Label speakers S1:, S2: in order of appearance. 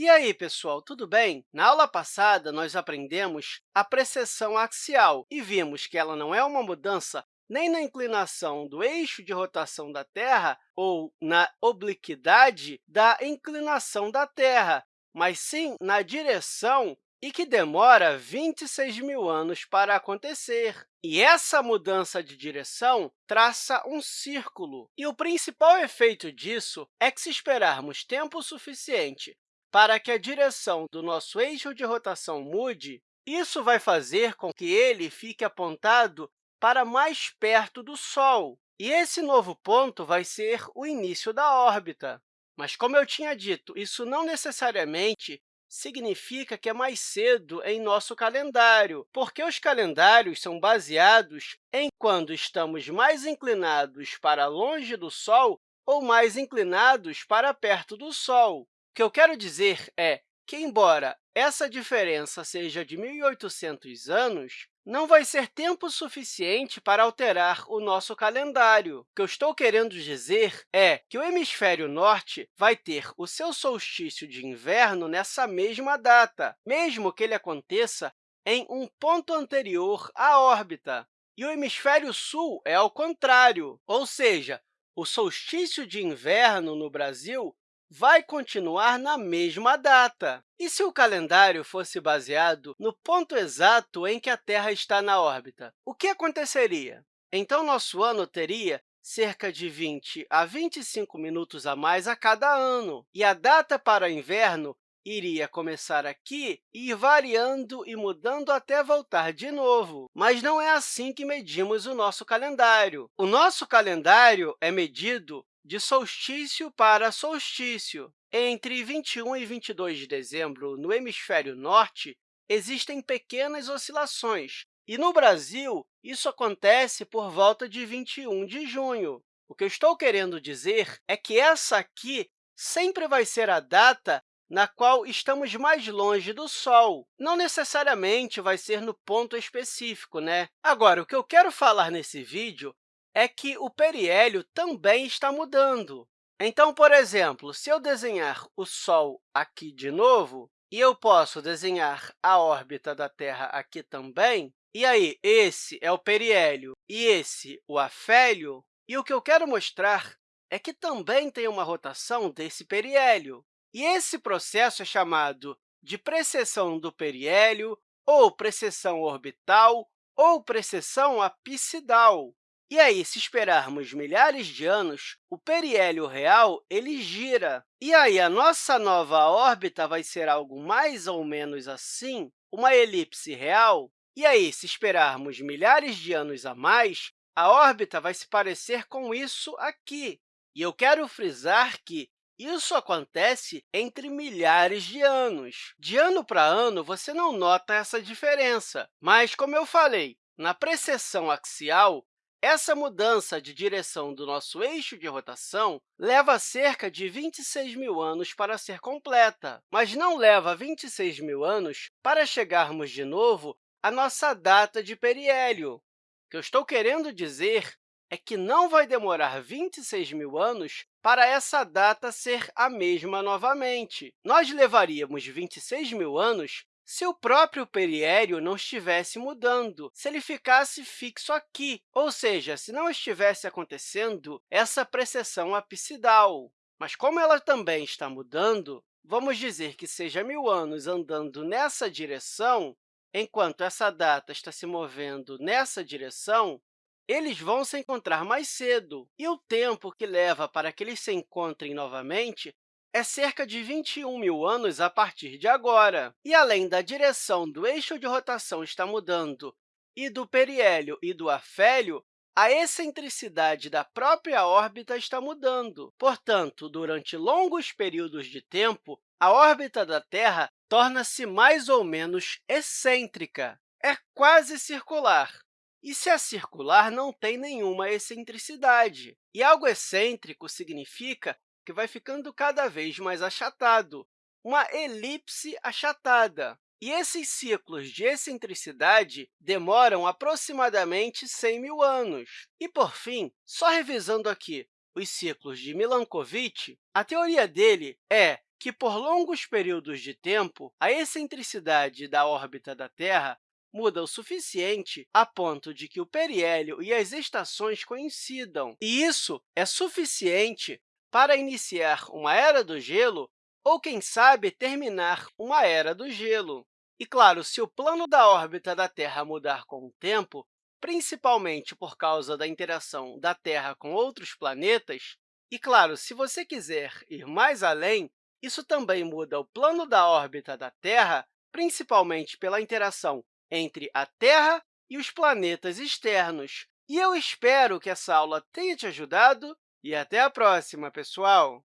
S1: E aí, pessoal, tudo bem? Na aula passada, nós aprendemos a precessão axial e vimos que ela não é uma mudança nem na inclinação do eixo de rotação da Terra ou na obliquidade da inclinação da Terra, mas sim na direção e que demora 26 mil anos para acontecer. E essa mudança de direção traça um círculo. E o principal efeito disso é que, se esperarmos tempo suficiente para que a direção do nosso eixo de rotação mude, isso vai fazer com que ele fique apontado para mais perto do Sol. E esse novo ponto vai ser o início da órbita. Mas, como eu tinha dito, isso não necessariamente significa que é mais cedo em nosso calendário, porque os calendários são baseados em quando estamos mais inclinados para longe do Sol ou mais inclinados para perto do Sol. Que eu quero dizer é que, embora essa diferença seja de 1.800 anos, não vai ser tempo suficiente para alterar o nosso calendário. O que eu estou querendo dizer é que o hemisfério norte vai ter o seu solstício de inverno nessa mesma data, mesmo que ele aconteça em um ponto anterior à órbita. E o hemisfério sul é ao contrário, ou seja, o solstício de inverno no Brasil vai continuar na mesma data. E se o calendário fosse baseado no ponto exato em que a Terra está na órbita, o que aconteceria? Então, nosso ano teria cerca de 20 a 25 minutos a mais a cada ano, e a data para inverno iria começar aqui e ir variando e mudando até voltar de novo. Mas não é assim que medimos o nosso calendário. O nosso calendário é medido de solstício para solstício. Entre 21 e 22 de dezembro, no hemisfério norte, existem pequenas oscilações, e no Brasil, isso acontece por volta de 21 de junho. O que eu estou querendo dizer é que essa aqui sempre vai ser a data na qual estamos mais longe do Sol. Não necessariamente vai ser no ponto específico. Né? Agora, o que eu quero falar nesse vídeo é que o periélio também está mudando. Então, por exemplo, se eu desenhar o Sol aqui de novo, e eu posso desenhar a órbita da Terra aqui também, e aí esse é o periélio e esse o afélio, e o que eu quero mostrar é que também tem uma rotação desse periélio. E esse processo é chamado de precessão do periélio, ou precessão orbital, ou precessão apsidal. E aí, se esperarmos milhares de anos, o periélio real ele gira. E aí, a nossa nova órbita vai ser algo mais ou menos assim, uma elipse real. E aí, se esperarmos milhares de anos a mais, a órbita vai se parecer com isso aqui. E eu quero frisar que isso acontece entre milhares de anos. De ano para ano, você não nota essa diferença, mas, como eu falei, na precessão axial, essa mudança de direção do nosso eixo de rotação leva cerca de 26 mil anos para ser completa, mas não leva 26 mil anos para chegarmos de novo à nossa data de periélio. O que eu estou querendo dizer é que não vai demorar 26 mil anos para essa data ser a mesma novamente. Nós levaríamos 26 mil anos se o próprio periélio não estivesse mudando, se ele ficasse fixo aqui, ou seja, se não estivesse acontecendo essa precessão apsidal. Mas, como ela também está mudando, vamos dizer que seja mil anos andando nessa direção, enquanto essa data está se movendo nessa direção, eles vão se encontrar mais cedo, e o tempo que leva para que eles se encontrem novamente é cerca de 21 mil anos a partir de agora. E, além da direção do eixo de rotação estar mudando e do periélio e do afélio, a excentricidade da própria órbita está mudando. Portanto, durante longos períodos de tempo, a órbita da Terra torna-se mais ou menos excêntrica. É quase circular. E se é circular, não tem nenhuma excentricidade. E algo excêntrico significa que vai ficando cada vez mais achatado, uma elipse achatada. E esses ciclos de excentricidade demoram aproximadamente 100 mil anos. E, por fim, só revisando aqui os ciclos de Milankovitch, a teoria dele é que, por longos períodos de tempo, a excentricidade da órbita da Terra muda o suficiente a ponto de que o periélio e as estações coincidam. E isso é suficiente para iniciar uma era do gelo ou, quem sabe, terminar uma era do gelo. E, claro, se o plano da órbita da Terra mudar com o tempo, principalmente por causa da interação da Terra com outros planetas, e, claro, se você quiser ir mais além, isso também muda o plano da órbita da Terra, principalmente pela interação entre a Terra e os planetas externos. E eu espero que essa aula tenha te ajudado e até a próxima, pessoal!